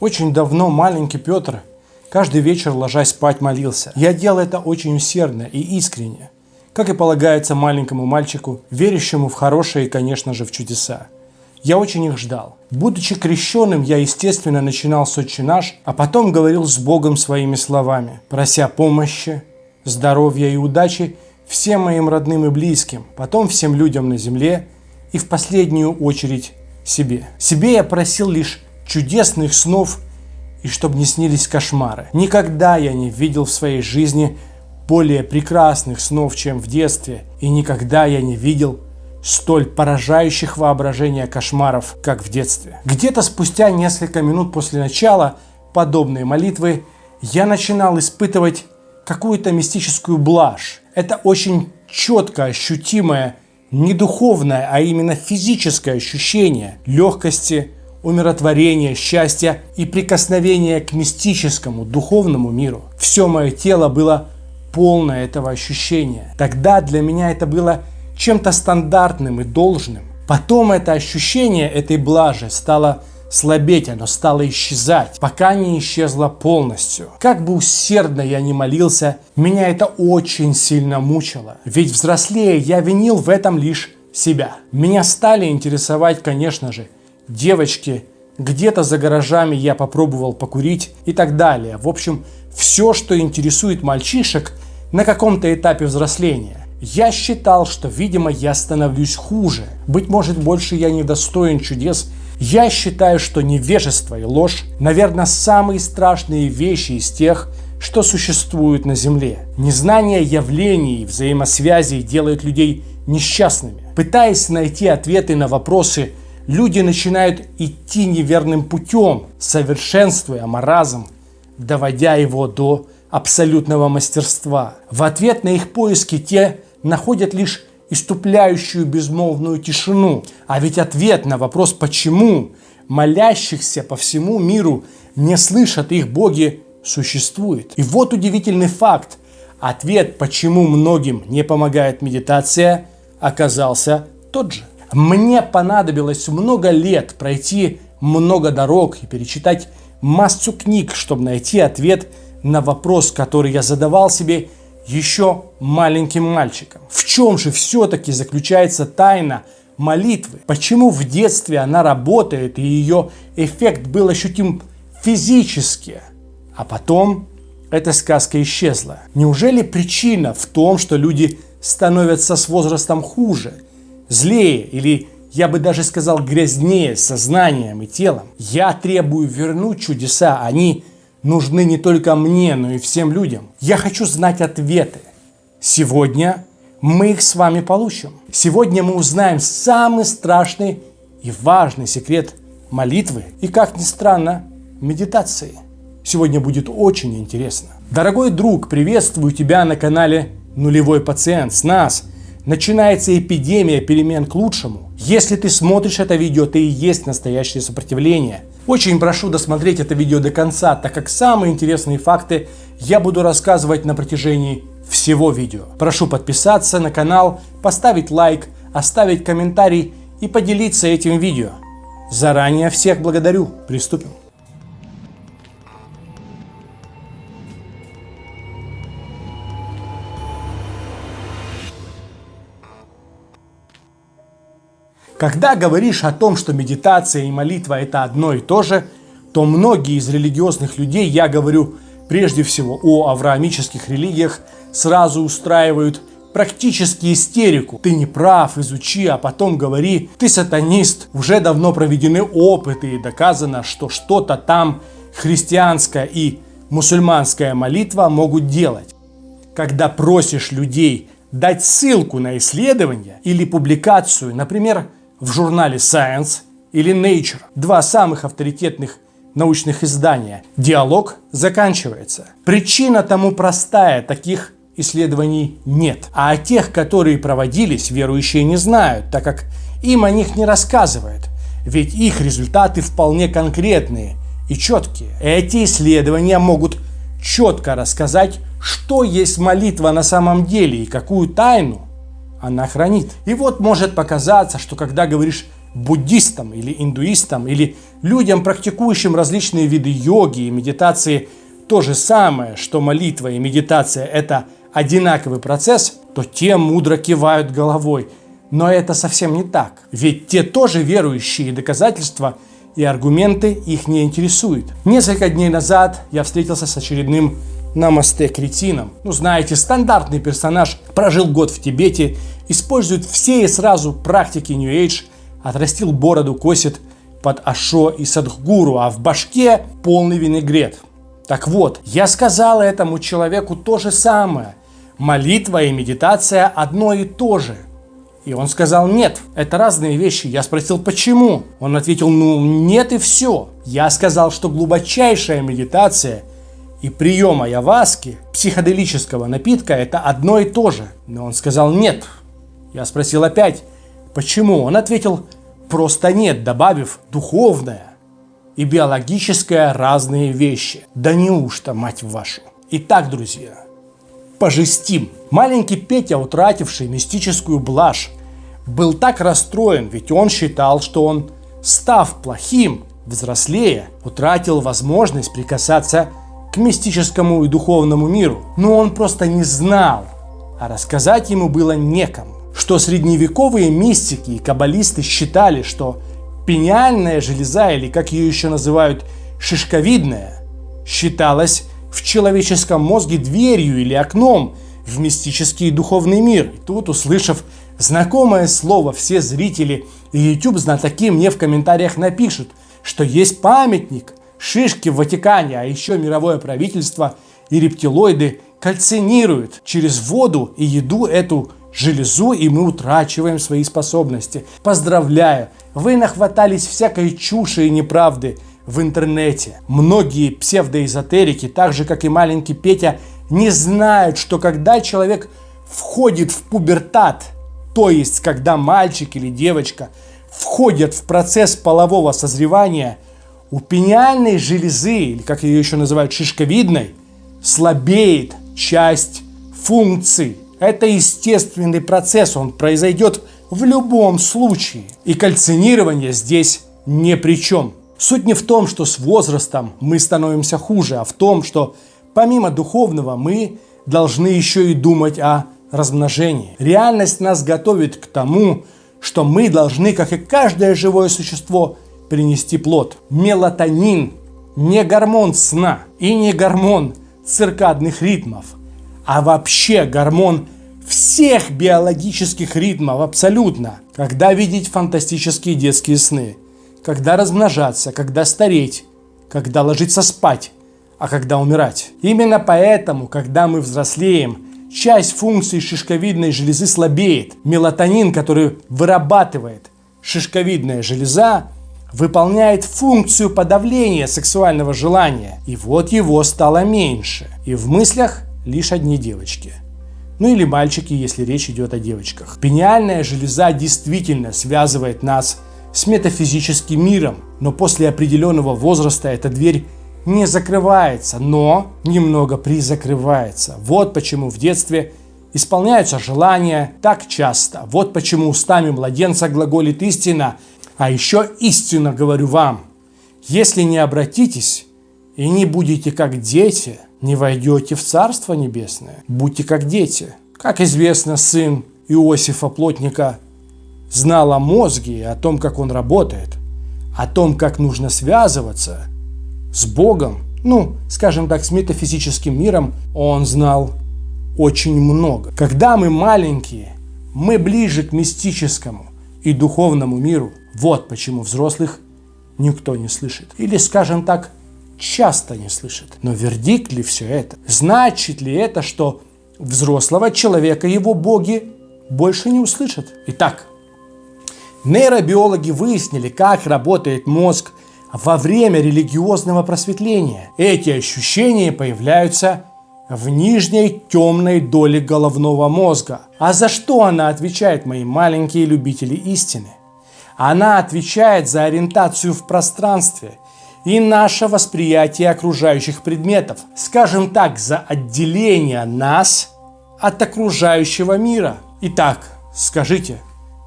Очень давно маленький Петр каждый вечер, ложась спать, молился. Я делал это очень усердно и искренне, как и полагается маленькому мальчику, верящему в хорошее и, конечно же, в чудеса. Я очень их ждал. Будучи крещенным, я, естественно, начинал с «Отче наш», а потом говорил с Богом своими словами, прося помощи, здоровья и удачи всем моим родным и близким, потом всем людям на земле и в последнюю очередь себе. Себе я просил лишь чудесных снов и чтобы не снились кошмары. Никогда я не видел в своей жизни более прекрасных снов, чем в детстве, и никогда я не видел столь поражающих воображения кошмаров, как в детстве. Где-то спустя несколько минут после начала подобной молитвы я начинал испытывать какую-то мистическую блажь. Это очень четко ощутимое, не духовное, а именно физическое ощущение легкости, умиротворения, счастья и прикосновения к мистическому, духовному миру. Все мое тело было полно этого ощущения. Тогда для меня это было чем-то стандартным и должным. Потом это ощущение этой блажи стало слабеть, оно стало исчезать, пока не исчезло полностью. Как бы усердно я ни молился, меня это очень сильно мучило. Ведь взрослее я винил в этом лишь себя. Меня стали интересовать, конечно же, девочки, где-то за гаражами я попробовал покурить и так далее. В общем, все, что интересует мальчишек на каком-то этапе взросления. Я считал, что, видимо, я становлюсь хуже. Быть может, больше я не достоин чудес. Я считаю, что невежество и ложь, наверное, самые страшные вещи из тех, что существуют на Земле. Незнание явлений и взаимосвязей делает людей несчастными. Пытаясь найти ответы на вопросы, люди начинают идти неверным путем, совершенствуя маразм, доводя его до абсолютного мастерства. В ответ на их поиски те находят лишь иступляющую безмолвную тишину. А ведь ответ на вопрос «почему?» молящихся по всему миру не слышат их боги существует. И вот удивительный факт. Ответ, почему многим не помогает медитация, оказался тот же. Мне понадобилось много лет пройти много дорог и перечитать массу книг, чтобы найти ответ на вопрос, который я задавал себе еще маленьким мальчиком. В чем же все-таки заключается тайна молитвы? Почему в детстве она работает и ее эффект был ощутим физически, а потом эта сказка исчезла? Неужели причина в том, что люди становятся с возрастом хуже, злее или я бы даже сказал грязнее сознанием и телом. Я требую вернуть чудеса, они нужны не только мне, но и всем людям. Я хочу знать ответы. Сегодня мы их с вами получим. Сегодня мы узнаем самый страшный и важный секрет молитвы и, как ни странно, медитации. Сегодня будет очень интересно. Дорогой друг, приветствую тебя на канале Нулевой пациент. С нас начинается эпидемия перемен к лучшему. Если ты смотришь это видео, ты и есть настоящее сопротивление. Очень прошу досмотреть это видео до конца, так как самые интересные факты я буду рассказывать на протяжении всего видео. Прошу подписаться на канал, поставить лайк, оставить комментарий и поделиться этим видео. Заранее всех благодарю. Приступим. Когда говоришь о том, что медитация и молитва это одно и то же, то многие из религиозных людей, я говорю прежде всего о авраамических религиях, сразу устраивают практически истерику. Ты не прав, изучи, а потом говори, ты сатанист. Уже давно проведены опыты и доказано, что что-то там христианская и мусульманская молитва могут делать. Когда просишь людей дать ссылку на исследование или публикацию, например, в журнале Science или Nature, два самых авторитетных научных издания, диалог заканчивается. Причина тому простая, таких исследований нет. А о тех, которые проводились, верующие не знают, так как им о них не рассказывают. Ведь их результаты вполне конкретные и четкие. Эти исследования могут четко рассказать, что есть молитва на самом деле и какую тайну она хранит. И вот может показаться, что когда говоришь буддистам или индуистам, или людям, практикующим различные виды йоги и медитации, то же самое, что молитва и медитация – это одинаковый процесс, то те мудро кивают головой. Но это совсем не так. Ведь те тоже верующие, доказательства и аргументы их не интересуют. Несколько дней назад я встретился с очередным намасте кретином. Ну, знаете, стандартный персонаж прожил год в Тибете, использует все и сразу практики New Age, отрастил бороду, косит под Ашо и Садхгуру, а в башке полный винегрет. Так вот, я сказал этому человеку то же самое. Молитва и медитация одно и то же. И он сказал, нет, это разные вещи. Я спросил, почему? Он ответил, ну нет и все. Я сказал, что глубочайшая медитация и прием айаваски, психоделического напитка, это одно и то же. Но он сказал, нет. Я спросил опять, почему? Он ответил, просто нет, добавив духовное и биологическое разные вещи. Да неужто, мать вашу? Итак, друзья, пожестим. Маленький Петя, утративший мистическую блажь, был так расстроен, ведь он считал, что он, став плохим, взрослея, утратил возможность прикасаться к мистическому и духовному миру. Но он просто не знал, а рассказать ему было некому что средневековые мистики и каббалисты считали, что пениальная железа, или как ее еще называют, шишковидная, считалась в человеческом мозге дверью или окном в мистический и духовный мир. И тут, услышав знакомое слово, все зрители и YouTube-знатоки мне в комментариях напишут, что есть памятник шишки в Ватикане, а еще мировое правительство и рептилоиды кальцинируют через воду и еду эту железу, и мы утрачиваем свои способности. Поздравляю, вы нахватались всякой чуши и неправды в интернете. Многие псевдоэзотерики, так же как и маленький Петя, не знают, что когда человек входит в пубертат, то есть когда мальчик или девочка входят в процесс полового созревания, у пениальной железы, или как ее еще называют шишковидной, слабеет часть функций это естественный процесс, он произойдет в любом случае. И кальцинирование здесь ни при чем. Суть не в том, что с возрастом мы становимся хуже, а в том, что помимо духовного мы должны еще и думать о размножении. Реальность нас готовит к тому, что мы должны, как и каждое живое существо, принести плод. Мелатонин не гормон сна и не гормон циркадных ритмов – а вообще гормон всех биологических ритмов абсолютно. Когда видеть фантастические детские сны, когда размножаться, когда стареть, когда ложиться спать, а когда умирать. Именно поэтому, когда мы взрослеем, часть функций шишковидной железы слабеет. Мелатонин, который вырабатывает шишковидная железа, выполняет функцию подавления сексуального желания. И вот его стало меньше. И в мыслях лишь одни девочки. Ну или мальчики, если речь идет о девочках. Пениальная железа действительно связывает нас с метафизическим миром, но после определенного возраста эта дверь не закрывается, но немного призакрывается. Вот почему в детстве исполняются желания так часто. Вот почему устами младенца глаголит истина. А еще истинно говорю вам, если не обратитесь и не будете как дети – не войдете в Царство Небесное. Будьте как дети. Как известно, сын Иосифа Плотника знал о мозге о том, как он работает, о том, как нужно связываться с Богом, ну, скажем так, с метафизическим миром, он знал очень много. Когда мы маленькие, мы ближе к мистическому и духовному миру. Вот почему взрослых никто не слышит. Или, скажем так, часто не слышит. Но вердикт ли все это? Значит ли это, что взрослого человека его боги больше не услышат? Итак, нейробиологи выяснили, как работает мозг во время религиозного просветления. Эти ощущения появляются в нижней темной доле головного мозга. А за что она отвечает, мои маленькие любители истины? Она отвечает за ориентацию в пространстве – и наше восприятие окружающих предметов. Скажем так, за отделение нас от окружающего мира. Итак, скажите,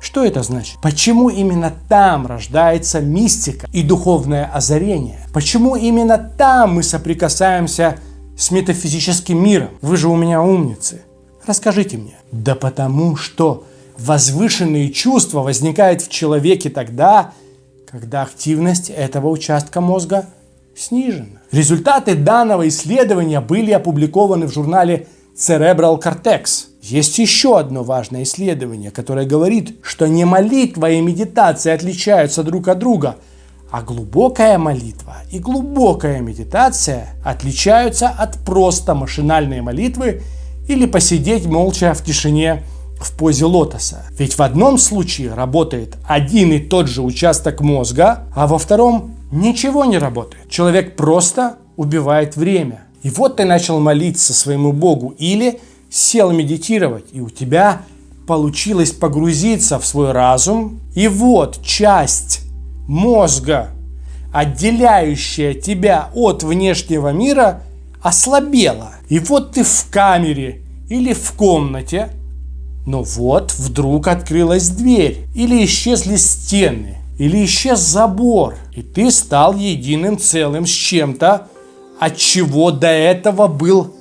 Что это значит? Почему именно там рождается мистика и духовное озарение? Почему именно там мы соприкасаемся с метафизическим миром? Вы же у меня умницы. Расскажите мне. Да потому что возвышенные чувства возникают в человеке тогда, когда активность этого участка мозга снижена. Результаты данного исследования были опубликованы в журнале Cerebral Cortex. Есть еще одно важное исследование, которое говорит, что не молитва и медитация отличаются друг от друга, а глубокая молитва и глубокая медитация отличаются от просто машинальной молитвы или посидеть молча в тишине в позе лотоса. Ведь в одном случае работает один и тот же участок мозга, а во втором ничего не работает. Человек просто убивает время. И вот ты начал молиться своему Богу или сел медитировать, и у тебя получилось погрузиться в свой разум. И вот часть мозга, отделяющая тебя от внешнего мира, ослабела. И вот ты в камере или в комнате, но вот вдруг открылась дверь, или исчезли стены, или исчез забор, и ты стал единым целым с чем-то, от чего до этого был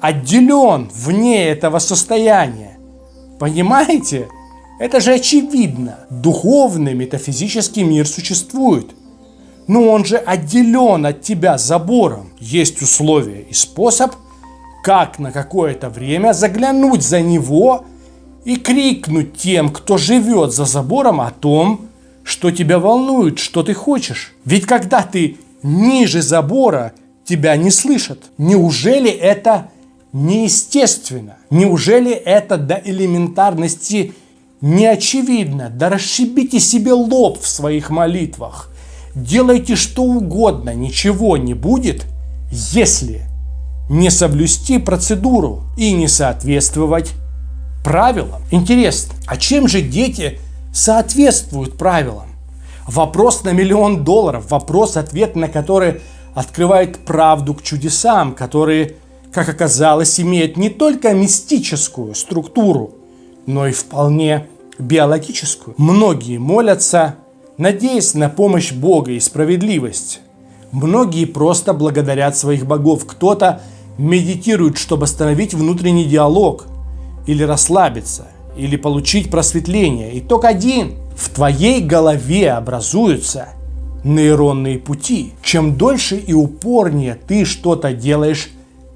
отделен вне этого состояния. Понимаете? Это же очевидно. Духовный метафизический мир существует. Но он же отделен от тебя забором. Есть условия и способ, как на какое-то время заглянуть за него и крикнуть тем, кто живет за забором о том, что тебя волнует, что ты хочешь. Ведь когда ты ниже забора тебя не слышат. Неужели это неестественно? Неужели это до элементарности не очевидно? Да расшибите себе лоб в своих молитвах. Делайте что угодно, ничего не будет, если не соблюсти процедуру и не соответствовать правилам. Интересно, а чем же дети соответствуют правилам? Вопрос на миллион долларов, вопрос, ответ на который открывает правду к чудесам, которые, как оказалось, имеют не только мистическую структуру, но и вполне биологическую. Многие молятся, надеясь на помощь Бога и справедливость. Многие просто благодарят своих богов. Кто-то медитирует, чтобы остановить внутренний диалог, или расслабиться, или получить просветление. Итог один. В твоей голове образуются нейронные пути. Чем дольше и упорнее ты что-то делаешь,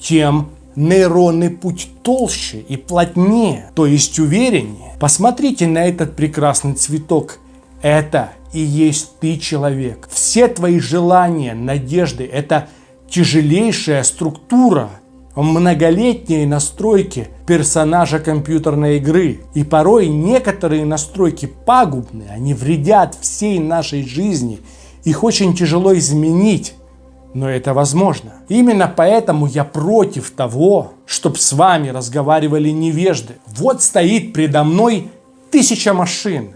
тем нейронный путь толще и плотнее, то есть увереннее. Посмотрите на этот прекрасный цветок. Это и есть ты человек. Все твои желания, надежды – это тяжелейшая структура, многолетние настройки персонажа компьютерной игры. И порой некоторые настройки пагубны, они вредят всей нашей жизни – их очень тяжело изменить, но это возможно. Именно поэтому я против того, чтобы с вами разговаривали невежды. Вот стоит предо мной тысяча машин.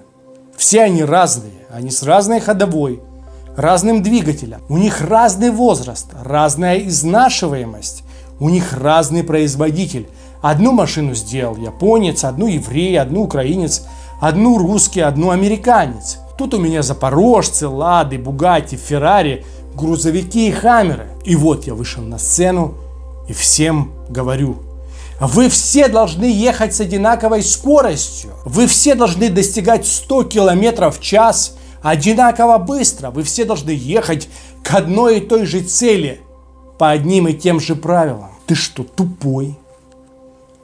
Все они разные, они с разной ходовой, разным двигателем. У них разный возраст, разная изнашиваемость. У них разный производитель. Одну машину сделал японец, одну еврей, одну украинец, одну русский, одну американец. Тут у меня запорожцы, лады, бугати, феррари, грузовики и хаммеры. И вот я вышел на сцену и всем говорю. Вы все должны ехать с одинаковой скоростью. Вы все должны достигать 100 километров в час одинаково быстро. Вы все должны ехать к одной и той же цели по одним и тем же правилам. Ты что, тупой?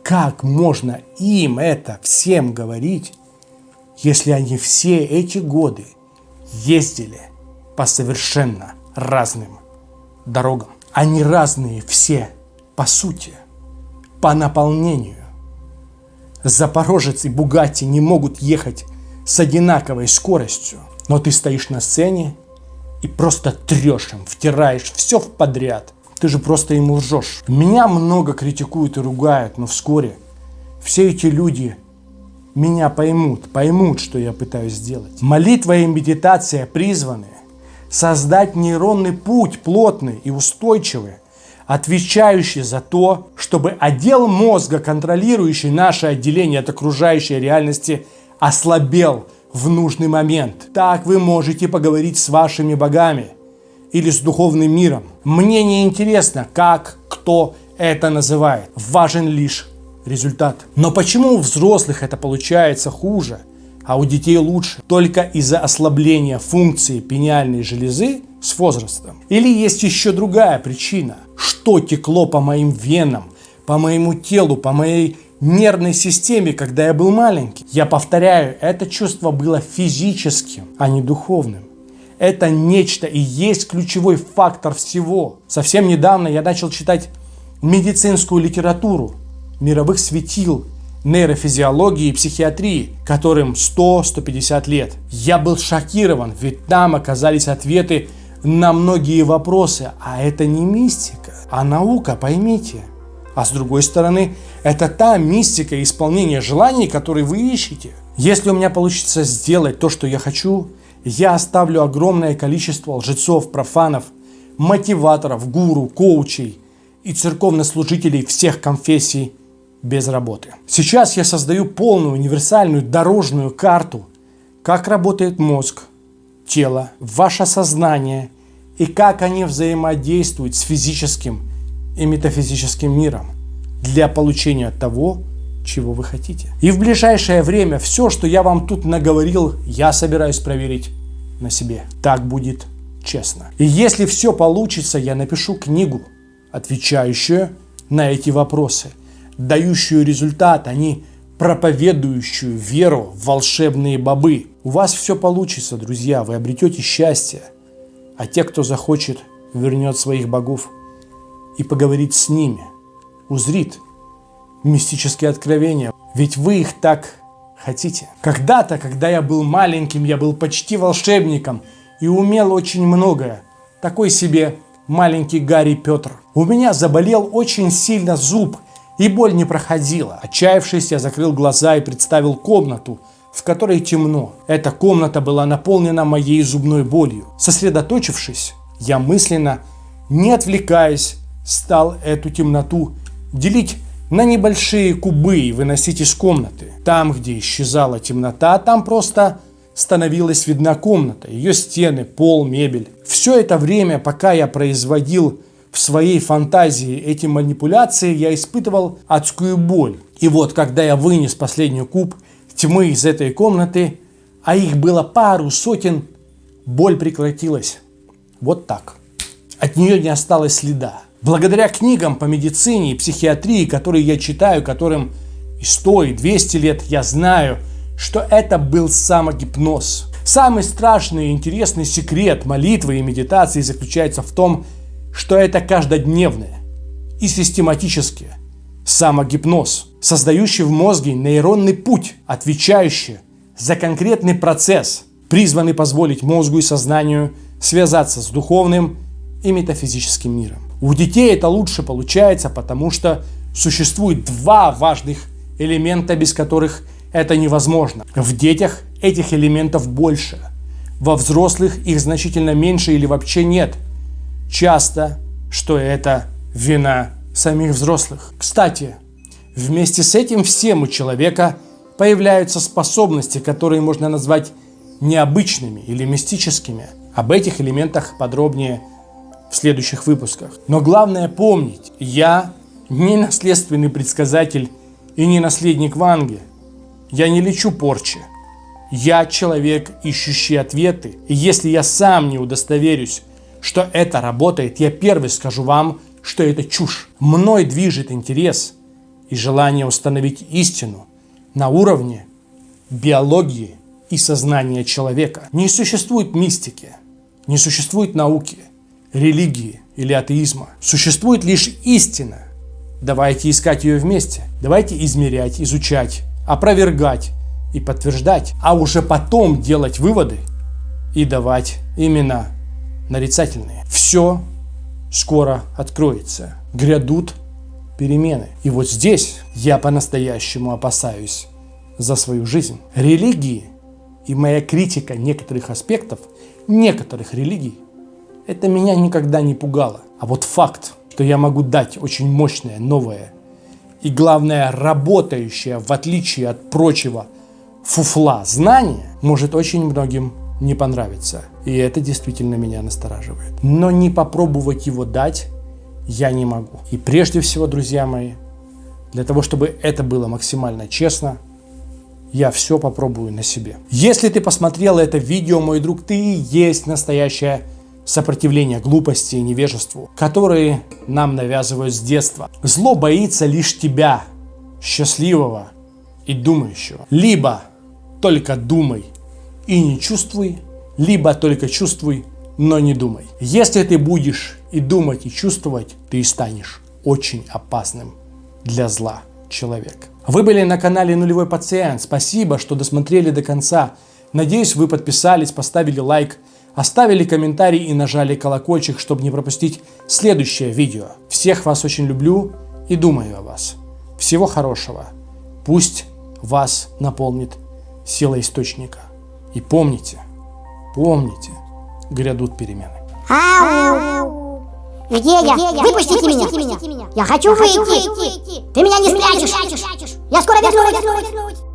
Как можно им это всем говорить? если они все эти годы ездили по совершенно разным дорогам. Они разные все по сути, по наполнению. Запорожец и Бугатти не могут ехать с одинаковой скоростью, но ты стоишь на сцене и просто трешь им, втираешь все в подряд. Ты же просто ему лжешь. Меня много критикуют и ругают, но вскоре все эти люди меня поймут, поймут, что я пытаюсь сделать. Молитва и медитация призваны создать нейронный путь плотный и устойчивый, отвечающий за то, чтобы отдел мозга, контролирующий наше отделение от окружающей реальности, ослабел в нужный момент. Так вы можете поговорить с вашими богами или с духовным миром. Мне не интересно, как кто это называет. Важен лишь результат. Но почему у взрослых это получается хуже, а у детей лучше? Только из-за ослабления функции пениальной железы с возрастом? Или есть еще другая причина? Что текло по моим венам, по моему телу, по моей нервной системе, когда я был маленький? Я повторяю, это чувство было физическим, а не духовным. Это нечто и есть ключевой фактор всего. Совсем недавно я начал читать медицинскую литературу мировых светил нейрофизиологии и психиатрии, которым 100-150 лет. Я был шокирован, ведь там оказались ответы на многие вопросы, а это не мистика, а наука, поймите. А с другой стороны, это та мистика исполнения желаний, которые вы ищете. Если у меня получится сделать то, что я хочу, я оставлю огромное количество лжецов, профанов, мотиваторов, гуру, коучей и церковнослужителей всех конфессий без работы. Сейчас я создаю полную универсальную дорожную карту, как работает мозг, тело, ваше сознание и как они взаимодействуют с физическим и метафизическим миром для получения того, чего вы хотите. И в ближайшее время все, что я вам тут наговорил, я собираюсь проверить на себе. Так будет честно. И если все получится, я напишу книгу, отвечающую на эти вопросы дающую результат, а не проповедующую веру в волшебные бобы. У вас все получится, друзья, вы обретете счастье. А те, кто захочет, вернет своих богов и поговорит с ними, узрит мистические откровения. Ведь вы их так хотите. Когда-то, когда я был маленьким, я был почти волшебником и умел очень многое. Такой себе маленький Гарри Петр. У меня заболел очень сильно зуб – и боль не проходила. Отчаявшись, я закрыл глаза и представил комнату, в которой темно. Эта комната была наполнена моей зубной болью. Сосредоточившись, я мысленно, не отвлекаясь, стал эту темноту делить на небольшие кубы выносить из комнаты. Там, где исчезала темнота, там просто становилась видна комната, ее стены, пол, мебель. Все это время, пока я производил в своей фантазии эти манипуляции, я испытывал адскую боль. И вот, когда я вынес последний куб тьмы из этой комнаты, а их было пару сотен, боль прекратилась. Вот так. От нее не осталось следа. Благодаря книгам по медицине и психиатрии, которые я читаю, которым и 100, и 200 лет, я знаю, что это был самогипноз. Самый страшный и интересный секрет молитвы и медитации заключается в том, что это каждодневное и систематическое самогипноз, создающий в мозге нейронный путь, отвечающий за конкретный процесс, призванный позволить мозгу и сознанию связаться с духовным и метафизическим миром. У детей это лучше получается, потому что существует два важных элемента, без которых это невозможно. В детях этих элементов больше, во взрослых их значительно меньше или вообще нет – часто, что это вина самих взрослых. Кстати, вместе с этим всем у человека появляются способности, которые можно назвать необычными или мистическими. Об этих элементах подробнее в следующих выпусках. Но главное помнить, я не наследственный предсказатель и не наследник Ванги. Я не лечу порчи. Я человек, ищущий ответы. И если я сам не удостоверюсь что это работает, я первый скажу вам, что это чушь. Мной движет интерес и желание установить истину на уровне биологии и сознания человека. Не существует мистики, не существует науки, религии или атеизма. Существует лишь истина. Давайте искать ее вместе. Давайте измерять, изучать, опровергать и подтверждать, а уже потом делать выводы и давать имена нарицательные. Все скоро откроется. Грядут перемены. И вот здесь я по-настоящему опасаюсь за свою жизнь. Религии и моя критика некоторых аспектов, некоторых религий, это меня никогда не пугало. А вот факт, что я могу дать очень мощное, новое и, главное, работающее, в отличие от прочего, фуфла знания может очень многим не понравиться. И это действительно меня настораживает. Но не попробовать его дать я не могу. И прежде всего, друзья мои, для того, чтобы это было максимально честно, я все попробую на себе. Если ты посмотрел это видео, мой друг, ты есть настоящее сопротивление глупости и невежеству, которые нам навязывают с детства. Зло боится лишь тебя, счастливого и думающего. Либо только думай и не чувствуй, либо только чувствуй, но не думай. Если ты будешь и думать, и чувствовать, ты станешь очень опасным для зла человек. Вы были на канале Нулевой Пациент. Спасибо, что досмотрели до конца. Надеюсь, вы подписались, поставили лайк, оставили комментарий и нажали колокольчик, чтобы не пропустить следующее видео. Всех вас очень люблю и думаю о вас. Всего хорошего. Пусть вас наполнит сила источника. И помните, помните, грядут перемены. Ау! Где я? Выпустите, меня. Я хочу, выйти. Ты меня не спрячешь. Я скоро вернусь.